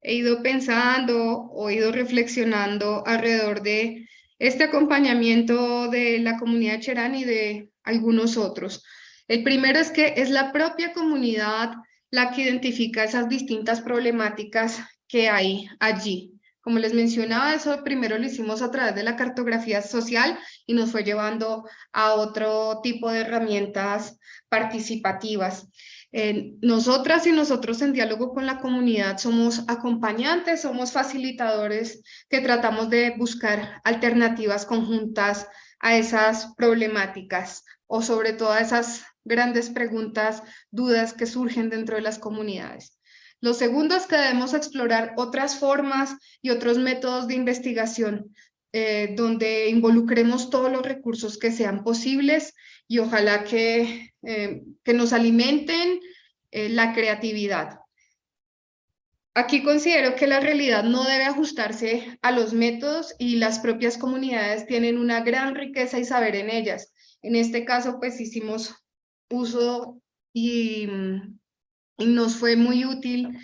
he ido pensando o ido reflexionando alrededor de este acompañamiento de la comunidad Cherán y de algunos otros. El primero es que es la propia comunidad la que identifica esas distintas problemáticas que hay allí. Como les mencionaba, eso primero lo hicimos a través de la cartografía social y nos fue llevando a otro tipo de herramientas participativas nosotras y nosotros en diálogo con la comunidad somos acompañantes, somos facilitadores que tratamos de buscar alternativas conjuntas a esas problemáticas o sobre todo a esas grandes preguntas, dudas que surgen dentro de las comunidades. Lo segundo es que debemos explorar otras formas y otros métodos de investigación eh, donde involucremos todos los recursos que sean posibles y ojalá que, eh, que nos alimenten eh, la creatividad. Aquí considero que la realidad no debe ajustarse a los métodos y las propias comunidades tienen una gran riqueza y saber en ellas. En este caso, pues hicimos uso y, y nos fue muy útil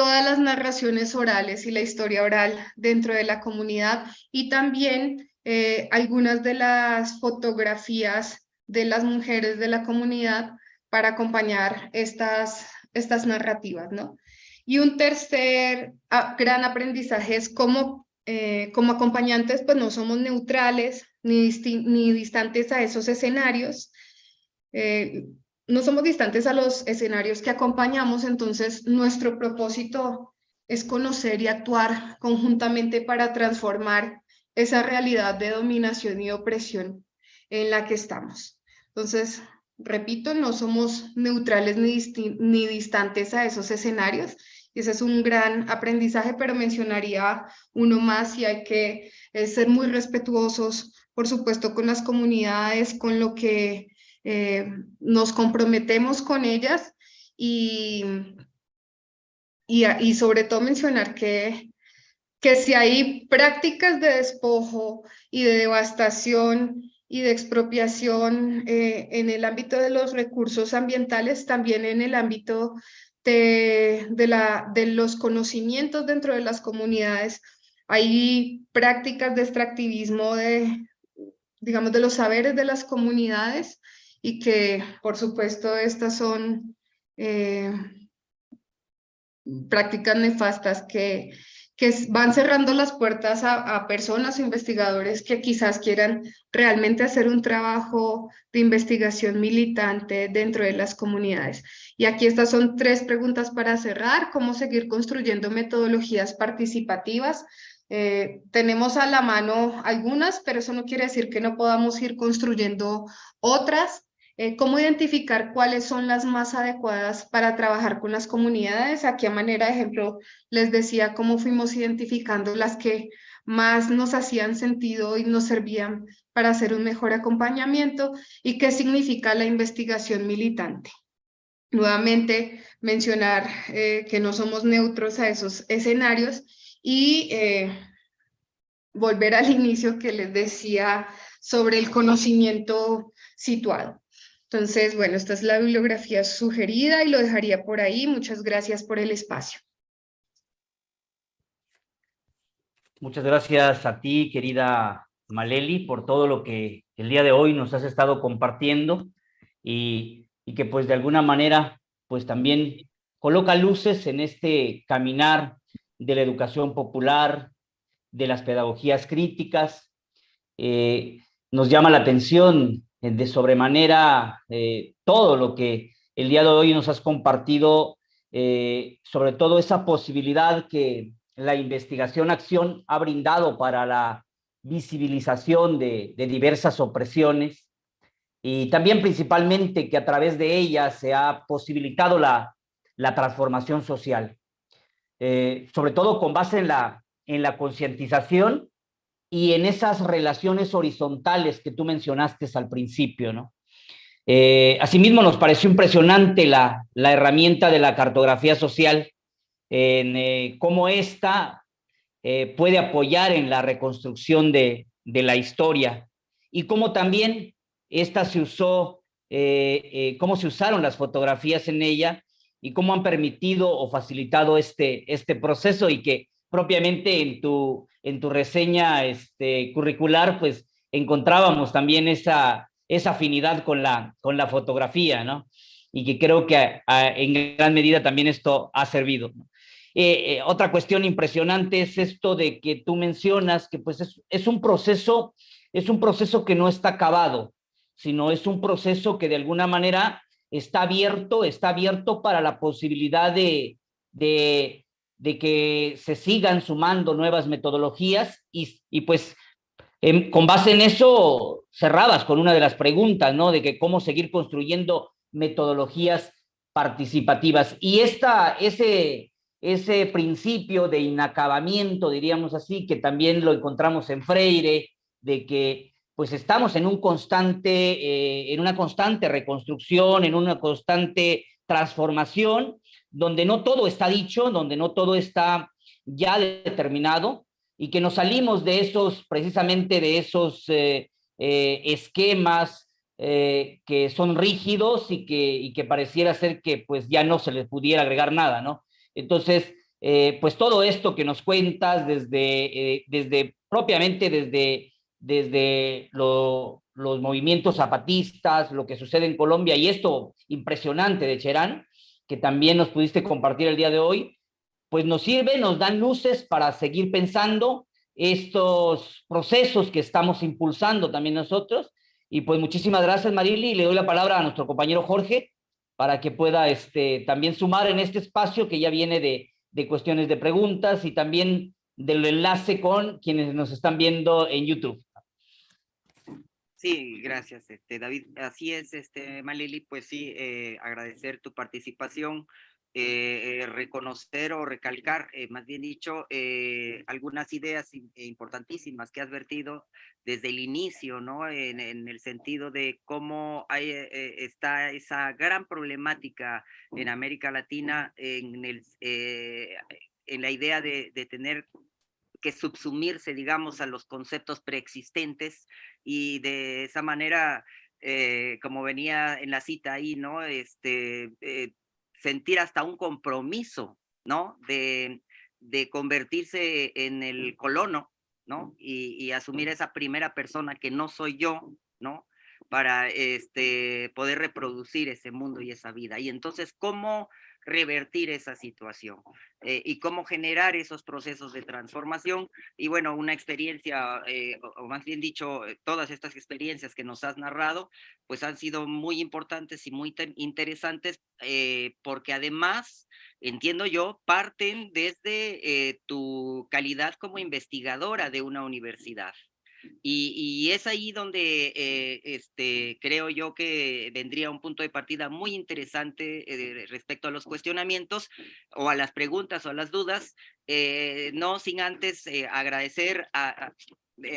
todas las narraciones orales y la historia oral dentro de la comunidad y también eh, algunas de las fotografías de las mujeres de la comunidad para acompañar estas, estas narrativas, ¿no? Y un tercer ah, gran aprendizaje es cómo eh, como acompañantes pues no somos neutrales ni, ni distantes a esos escenarios, eh, no somos distantes a los escenarios que acompañamos, entonces nuestro propósito es conocer y actuar conjuntamente para transformar esa realidad de dominación y opresión en la que estamos. Entonces, repito, no somos neutrales ni, ni distantes a esos escenarios. Y ese es un gran aprendizaje, pero mencionaría uno más y hay que eh, ser muy respetuosos, por supuesto, con las comunidades, con lo que eh, nos comprometemos con ellas y, y, y, sobre todo mencionar que, que si hay prácticas de despojo y de devastación y de expropiación eh, en el ámbito de los recursos ambientales, también en el ámbito de, de, la, de los conocimientos dentro de las comunidades. Hay prácticas de extractivismo de, digamos, de los saberes de las comunidades y que, por supuesto, estas son eh, prácticas nefastas que que van cerrando las puertas a, personas o investigadores que quizás quieran realmente hacer un trabajo de investigación militante dentro de las comunidades. Y aquí estas son tres preguntas para cerrar. ¿Cómo seguir construyendo metodologías participativas Eh, tenemos a la mano algunas, pero eso no quiere decir que no podamos ir construyendo otras. Eh, ¿Cómo identificar cuáles son las más adecuadas para trabajar con las comunidades? Aquí a manera de ejemplo les decía cómo fuimos identificando las que más nos hacían sentido y nos servían para hacer un mejor acompañamiento y qué significa la investigación militante. Nuevamente mencionar eh, que no somos neutros a esos escenarios y eh, volver al inicio que les decía sobre el conocimiento situado. Entonces, bueno, esta es la bibliografía sugerida y lo dejaría por ahí. Muchas gracias por el espacio.
Muchas gracias a ti, querida Maleli, por todo lo que el día de hoy nos has estado compartiendo y, que pues de alguna manera pues también coloca luces en este caminar de la educación popular, de las pedagogías críticas. Eh, nos llama la atención de sobremanera eh, todo lo que el día de hoy nos has compartido, sobre todo esa posibilidad que la investigación-acción ha brindado para la visibilización de, diversas opresiones y también principalmente que a través de ellas se ha posibilitado la, la transformación social. Eh, sobre todo con base en la, en la concientización y en esas relaciones horizontales que tú mencionaste al principio, ¿no? Eh, asimismo, nos pareció impresionante la, la, herramienta de la cartografía social, en eh, cómo ésta puede apoyar en la reconstrucción de, de, la historia y cómo también esta se usó, cómo se usaron las fotografías en ella y cómo han permitido o facilitado este, este proceso y que propiamente en tu, en tu reseña este, curricular, pues encontrábamos también esa, esa afinidad con la, con la fotografía, ¿no? Y que creo que en gran medida también esto ha servido. Eh, eh, otra cuestión impresionante es esto de que tú mencionas que pues es, es, un proceso, es un proceso que no está acabado, sino es un proceso que de alguna manera está abierto, está abierto para la posibilidad de, de, que se sigan sumando nuevas metodologías y, y pues con base en eso cerrabas con una de las preguntas, ¿no? De que cómo seguir construyendo metodologías participativas. Y esta, ese, ese principio de inacabamiento, diríamos así, que también lo encontramos en Freire, de que pues estamos en un constante, eh, en una constante reconstrucción, en una constante transformación, donde no todo está dicho, donde no todo está ya determinado, y que nos salimos de esos, precisamente de esos eh, eh, esquemas que son rígidos y que, y que pareciera ser que pues ya no se les pudiera agregar nada, ¿no? Entonces, pues todo esto que nos cuentas desde, desde propiamente desde desde los movimientos zapatistas, lo que sucede en Colombia y esto impresionante de Cherán, que también nos pudiste compartir el día de hoy, pues nos sirve, nos dan luces para seguir pensando estos procesos que estamos impulsando también nosotros. Y pues muchísimas gracias Marili le doy la palabra a nuestro compañero Jorge para que pueda este, también sumar en este espacio que ya viene de, de cuestiones de preguntas y también del enlace con quienes nos están viendo en YouTube.
Sí, gracias, este, David. Así es, este, pues sí, eh, agradecer tu participación, eh, eh, reconocer o recalcar, más bien dicho, algunas ideas importantísimas que has vertido desde el inicio, ¿no? En, el sentido de cómo hay, está esa gran problemática en América Latina en, el, en la idea de, de tener que subsumirse, digamos, a los conceptos preexistentes y de esa manera, eh, como venía en la cita ahí, ¿no? Este, eh, sentir hasta un compromiso, ¿no? De, de convertirse en el colono, ¿no? Y, y, asumir esa primera persona que no soy yo, ¿no? Para este, poder reproducir ese mundo y esa vida. Y entonces, ¿cómo revertir esa situación eh, y cómo generar esos procesos de transformación. Y bueno, una experiencia, eh, o, más bien dicho, eh, todas estas experiencias que nos has narrado, pues han sido muy importantes y muy interesantes porque además, entiendo yo, parten desde tu calidad como investigadora de una universidad. Y, es ahí donde eh, este, creo yo que vendría un punto de partida muy interesante eh, respecto a los cuestionamientos o a las preguntas o a las dudas, eh, no sin antes agradecer a,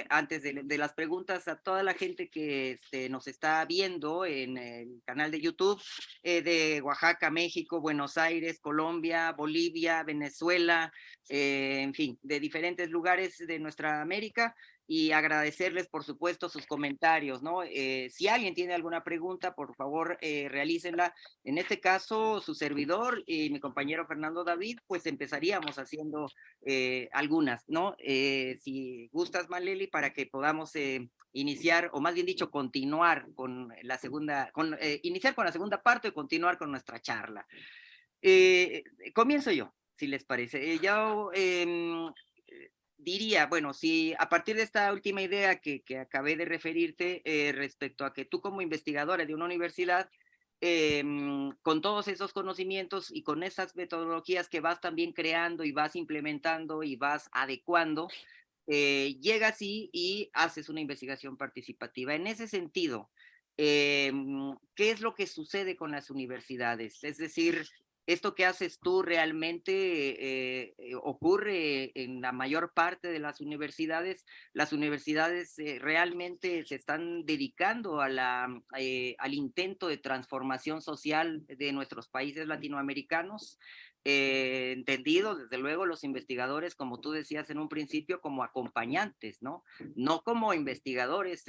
antes de, las preguntas a toda la gente que este, nos está viendo en el canal de YouTube de Oaxaca, México, Buenos Aires, Colombia, Bolivia, Venezuela, en fin, de diferentes lugares de nuestra América y agradecerles, por supuesto, sus comentarios, ¿no? Eh, si alguien tiene alguna pregunta, por favor, eh, realícenla. En este caso, su servidor y mi compañero Fernando David, pues empezaríamos haciendo eh, algunas, ¿no? Eh, si gustas, Maleli, para que podamos iniciar, o más bien dicho, continuar con la segunda, con, iniciar con la segunda parte y continuar con nuestra charla. comienzo yo, si les parece. yo em, diría, bueno, si a partir de esta última idea que, que acabé de referirte eh, respecto a que tú como investigadora de una universidad, em, con todos esos conocimientos y con esas metodologías que vas también creando y vas implementando y vas adecuando, eh, llegas y, haces una investigación participativa. En ese sentido, em, ¿qué es lo que sucede con las universidades? Es decir, esto que haces tú realmente eh, eh, ocurre en la mayor parte de las universidades. Las universidades eh, realmente se están dedicando a la, al intento de transformación social de nuestros países latinoamericanos. entendido, desde luego, los investigadores, como tú decías en un principio, como acompañantes, ¿no? No como investigadores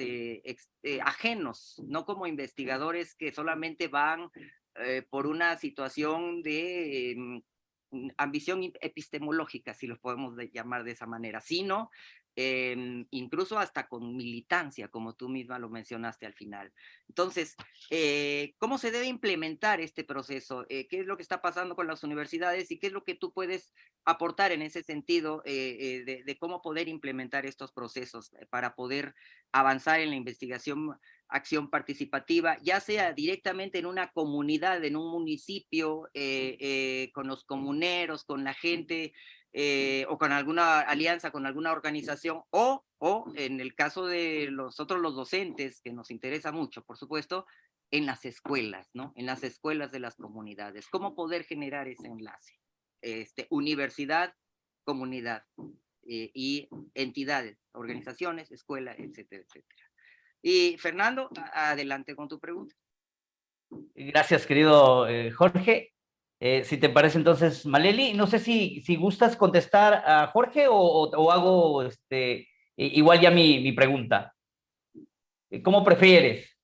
ajenos, no como investigadores que solamente van eh, por una situación de mm, ambición epistemológica, si lo podemos llamar de esa manera, sino Incluso hasta con militancia, como tú misma lo mencionaste al final. Entonces, eh, ¿cómo se debe implementar este proceso? Eh, ¿Qué es lo que está pasando con las universidades y qué es lo que tú puedes aportar en ese sentido eh, de, de, cómo poder implementar estos procesos para poder avanzar en la investigación, acción participativa, ya sea directamente en una comunidad, en un municipio, con los comuneros, con la gente, eh, o con alguna alianza con alguna organización o, o en el caso de nosotros los docentes, que nos interesa mucho, por supuesto, en las escuelas, ¿no? En las escuelas de las comunidades. ¿Cómo poder generar ese enlace? Este, universidad, comunidad eh, y entidades, organizaciones, escuela, etcétera, etcétera. Y Fernando, adelante con tu pregunta.
Gracias, querido eh, Jorge. Eh, si te parece entonces, Maleli, no sé si, si gustas contestar a Jorge o, o, hago este, igual ya mi, mi pregunta. Eh, ¿Cómo prefieres?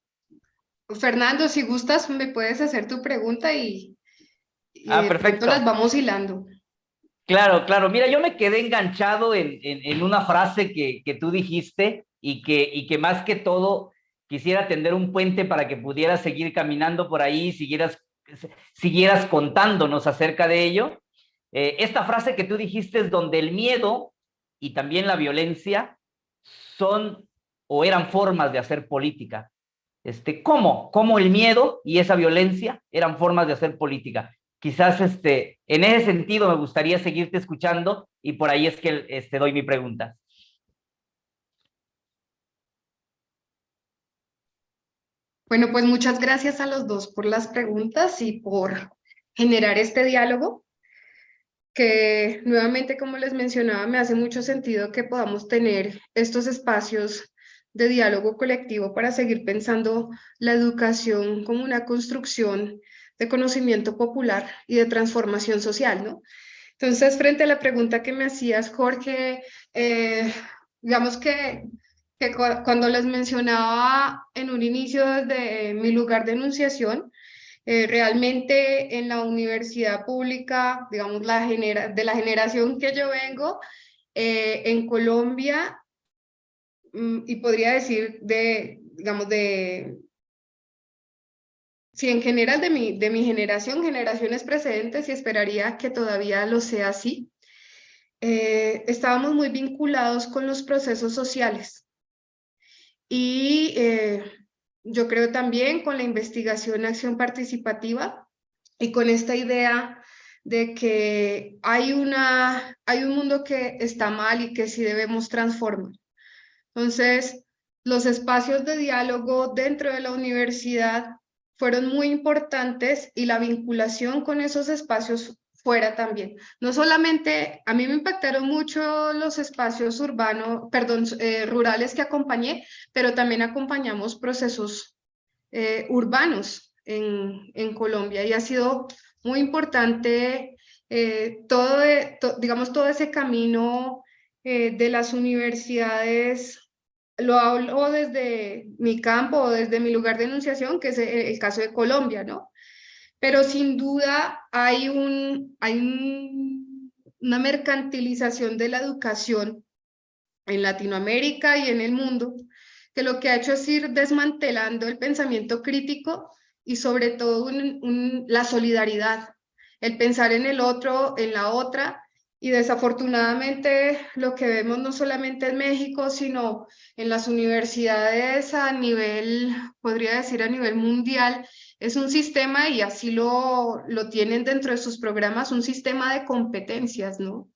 Fernando, si gustas, me puedes hacer tu pregunta y, ah, perfecto. las vamos hilando.
Claro, claro. Mira, yo me quedé enganchado en, en, en una frase que, que, tú dijiste y que, y que más que todo quisiera tender un puente para que pudieras seguir caminando por ahí, siguieras siguieras contándonos acerca de ello. Eh, esta frase que tú dijiste es donde el miedo y también la violencia son o eran formas de hacer política. Este, ¿Cómo? ¿Cómo el miedo y esa violencia eran formas de hacer política? Quizás este, en ese sentido me gustaría seguirte escuchando y por ahí es que este, doy mi pregunta.
Bueno, pues muchas gracias a los dos por las preguntas y por generar este diálogo, que nuevamente, como les mencionaba, me hace mucho sentido que podamos tener estos espacios de diálogo colectivo para seguir pensando la educación como una construcción de conocimiento popular y de transformación social, ¿no? Entonces, frente a la pregunta que me hacías, Jorge, eh, digamos que que cuando les mencionaba en un inicio desde mi lugar de enunciación, eh, realmente en la universidad pública, digamos, la genera de la generación que yo vengo, eh, en Colombia, mm, y podría decir de, digamos, de sí, en general de mi, de mi generación, generaciones precedentes, y esperaría que todavía lo sea así, eh, estábamos muy vinculados con los procesos sociales. Y eh, yo creo también con la investigación acción participativa y con esta idea de que hay, una, hay un mundo que está mal y que sí debemos transformar. Entonces, los espacios de diálogo dentro de la universidad fueron muy importantes y la vinculación con esos espacios fuera también. No solamente, a mí me impactaron mucho los espacios urbanos, perdón, eh, rurales que acompañé, pero también acompañamos procesos eh, urbanos en, en, Colombia y ha sido muy importante eh, todo, digamos, todo ese camino de las universidades lo hablo desde mi campo desde mi lugar de enunciación, que es el, caso de Colombia, ¿no? Pero sin duda hay, un, hay una mercantilización de la educación en Latinoamérica y en el mundo, que lo que ha hecho es ir desmantelando el pensamiento crítico y sobre todo la solidaridad, el pensar en el otro, en la otra, y desafortunadamente lo que vemos no solamente en México, sino en las universidades a nivel, podría decir a nivel mundial, es un sistema, y así lo, lo tienen dentro de sus programas, un sistema de competencias, ¿no?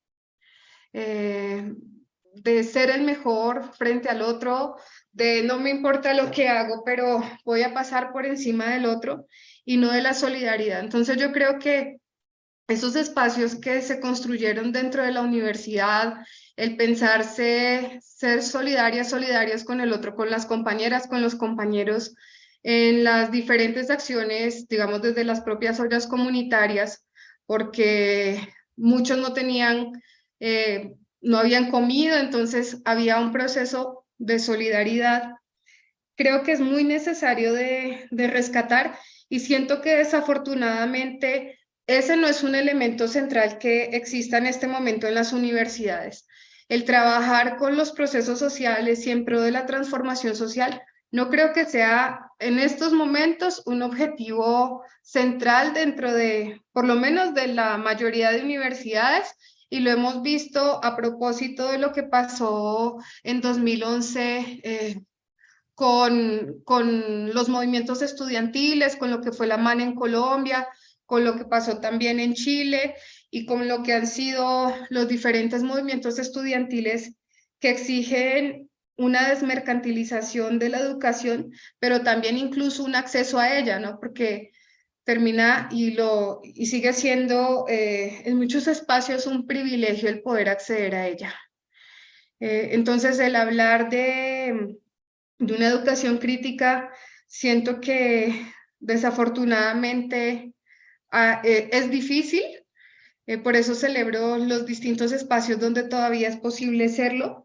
Eh, de ser el mejor frente al otro, de no me importa lo que hago, pero voy a pasar por encima del otro y no de la solidaridad. Entonces yo creo que esos espacios que se construyeron dentro de la universidad, el pensarse, ser solidarias, solidarias con el otro, con las compañeras, con los compañeros, en las diferentes acciones, digamos desde las propias ollas comunitarias, porque muchos no tenían, eh, no habían comido, entonces había un proceso de solidaridad. Creo que es muy necesario de, de rescatar y siento que desafortunadamente ese no es un elemento central que exista en este momento en las universidades. El trabajar con los procesos sociales y en pro de la transformación social no creo que sea en estos momentos un objetivo central dentro de, por lo menos de la mayoría de universidades, y lo hemos visto a propósito de lo que pasó en 2011 eh, con, con los movimientos estudiantiles, con lo que fue la MAN en Colombia, con lo que pasó también en Chile y con lo que han sido los diferentes movimientos estudiantiles que exigen una desmercantilización de la educación, pero también incluso un acceso a ella, ¿no? Porque termina y, lo, y sigue siendo eh, en muchos espacios un privilegio el poder acceder a ella. Eh, entonces, el hablar de, de una educación crítica, siento que desafortunadamente ah, eh, es difícil, por eso celebro los distintos espacios donde todavía es posible serlo,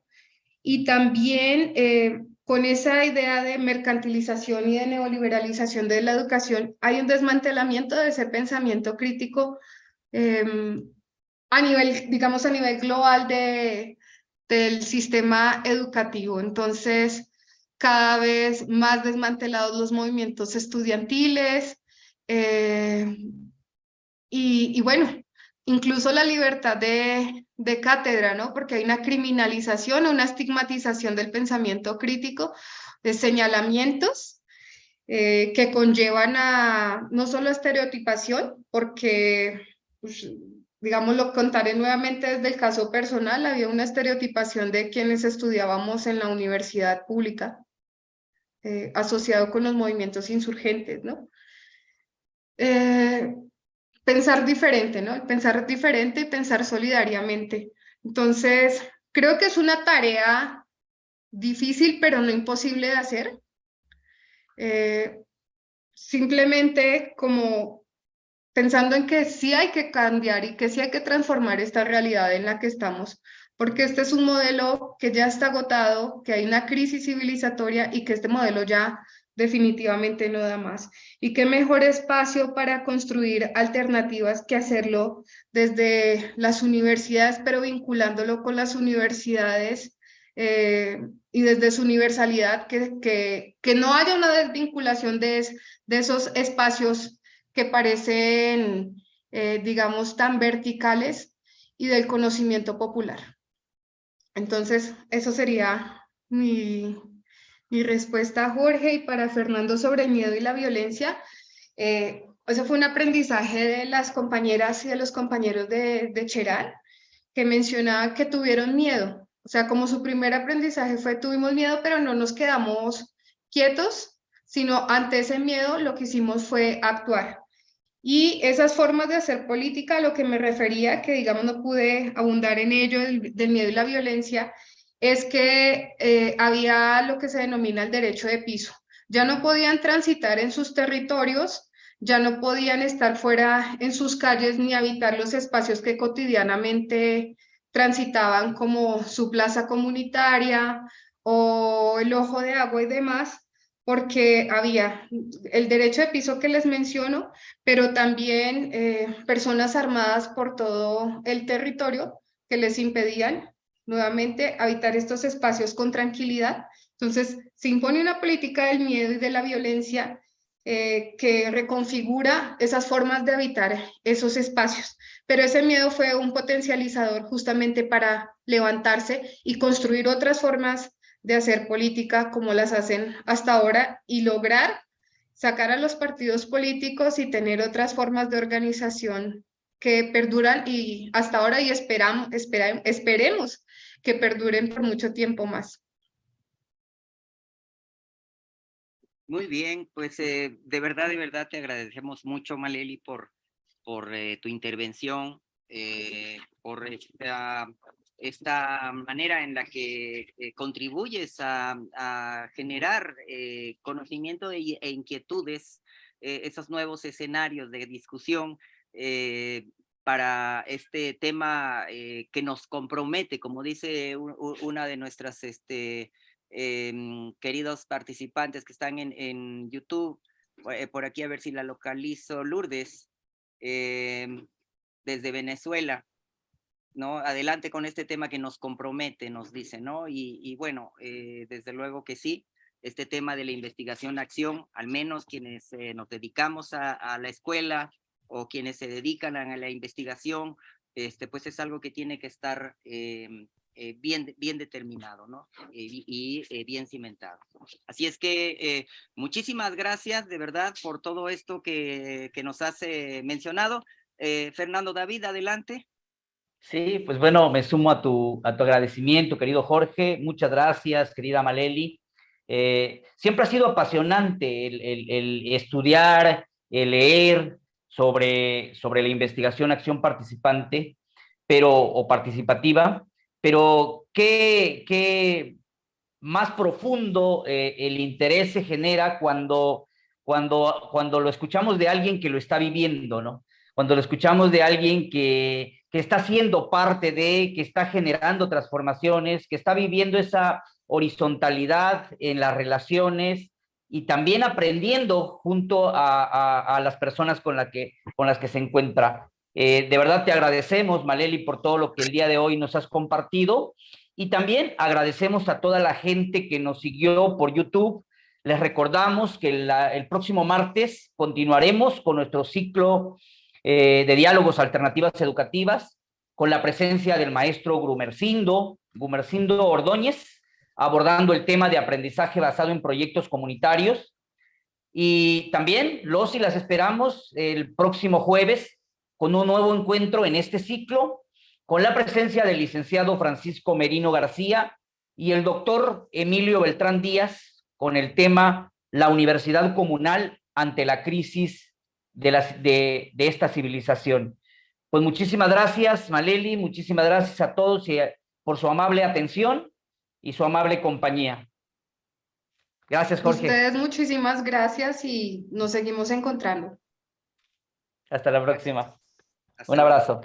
y también eh, con esa idea de mercantilización y de neoliberalización de la educación, hay un desmantelamiento de ese pensamiento crítico em, a nivel, digamos, a nivel global de, del sistema educativo. Entonces, cada vez más desmantelados los movimientos estudiantiles, eh, y, y, bueno, incluso la libertad de, de cátedra, ¿no? Porque hay una criminalización, una estigmatización del pensamiento crítico, de señalamientos eh, que conllevan a no solo estereotipación, porque, pues, digamos, lo contaré nuevamente desde el caso personal, había una estereotipación de quienes estudiábamos en la universidad pública, eh, asociado con los movimientos insurgentes, ¿no? Eh, pensar diferente, ¿no? Pensar diferente y pensar solidariamente. Entonces, creo que es una tarea difícil, pero no imposible de hacer. Eh, simplemente como pensando en que sí hay que cambiar y que sí hay que transformar esta realidad en la que estamos, porque este es un modelo que ya está agotado, que hay una crisis civilizatoria y que este modelo ya definitivamente no da más. Y qué mejor espacio para construir alternativas que hacerlo desde las universidades, pero vinculándolo con las universidades eh, y desde su universalidad que, que, que no haya una desvinculación de, de esos espacios que parecen, eh, digamos, tan verticales y del conocimiento popular. Entonces, eso sería mi, mi respuesta a Jorge y para Fernando sobre el miedo y la violencia. Eh, eso fue un aprendizaje de las compañeras y de los compañeros de, de que mencionaba que tuvieron miedo. O sea, como su primer aprendizaje fue tuvimos miedo, pero no nos quedamos quietos, sino ante ese miedo lo que hicimos fue actuar. Y esas formas de hacer política, a lo que me refería, que digamos no pude abundar en ello, del, miedo y la violencia, es que eh, había lo que se denomina el derecho de piso. Ya no podían transitar en sus territorios, ya no podían estar fuera en sus calles ni habitar los espacios que cotidianamente transitaban como su plaza comunitaria o el ojo de agua y demás, porque había el derecho de piso que les menciono, pero también eh, personas armadas por todo el territorio que les impedían nuevamente habitar estos espacios con tranquilidad. Entonces, se impone una política del miedo y de la violencia eh, que reconfigura esas formas de habitar esos espacios. Pero ese miedo fue un potencializador justamente para levantarse y construir otras formas de hacer política como las hacen hasta ahora y lograr sacar a los partidos políticos y tener otras formas de organización que perduran y hasta ahora y esperamos, esperemos que perduren por mucho tiempo más.
Muy bien, pues eh, de verdad, de verdad te agradecemos mucho, Maleli, por, por eh, tu intervención, eh, por esta esta manera en la que contribuyes a, generar conocimiento e, inquietudes, esos nuevos escenarios de discusión para este tema que nos compromete, como dice una de nuestras este, em, queridos participantes que están en, YouTube, por aquí a ver si la localizo, Lourdes, em, desde Venezuela. ¿no? Adelante con este tema que nos compromete, nos dice, ¿no? Y, bueno, eh, desde luego que sí, este tema de la investigación-acción, al menos quienes eh, nos dedicamos a, la escuela o quienes se dedican a la investigación, este, pues es algo que tiene que estar em, eh, bien, bien determinado, ¿no? y, bien cimentado. Así es que muchísimas gracias de verdad por todo esto que, que nos has mencionado. Fernando David, adelante.
Sí, pues bueno, me sumo a tu, a tu agradecimiento, querido Jorge. Muchas gracias, querida Maleli. Eh, siempre ha sido apasionante el, estudiar, el leer sobre, sobre la investigación, acción participante, pero, o participativa, pero qué, qué más profundo eh, el interés se genera cuando, cuando, cuando lo escuchamos de alguien que lo está viviendo, ¿no? Cuando lo escuchamos de alguien que, que está siendo parte de, que está generando transformaciones, que está viviendo esa horizontalidad en las relaciones y también aprendiendo junto a, las personas con, la que, con las que se encuentra. Eh, de verdad te agradecemos, Maleli, por todo lo que el día de hoy nos has compartido y también agradecemos a toda la gente que nos siguió por YouTube. Les recordamos que el próximo martes continuaremos con nuestro ciclo eh, de diálogos alternativas educativas, con la presencia del maestro Grumercindo, Gumercindo Ordóñez, abordando el tema de aprendizaje basado en proyectos comunitarios. Y también los y las esperamos el próximo jueves con un nuevo encuentro en este ciclo, con la presencia del licenciado Francisco Merino García y el doctor Emilio Beltrán Díaz, con el tema La Universidad Comunal ante la crisis de, las, de, esta civilización. Pues muchísimas gracias, Maleli, muchísimas gracias a todos y por su amable atención y su amable compañía. Gracias, Jorge.
Ustedes muchísimas gracias y nos seguimos encontrando.
Hasta la próxima. Un abrazo.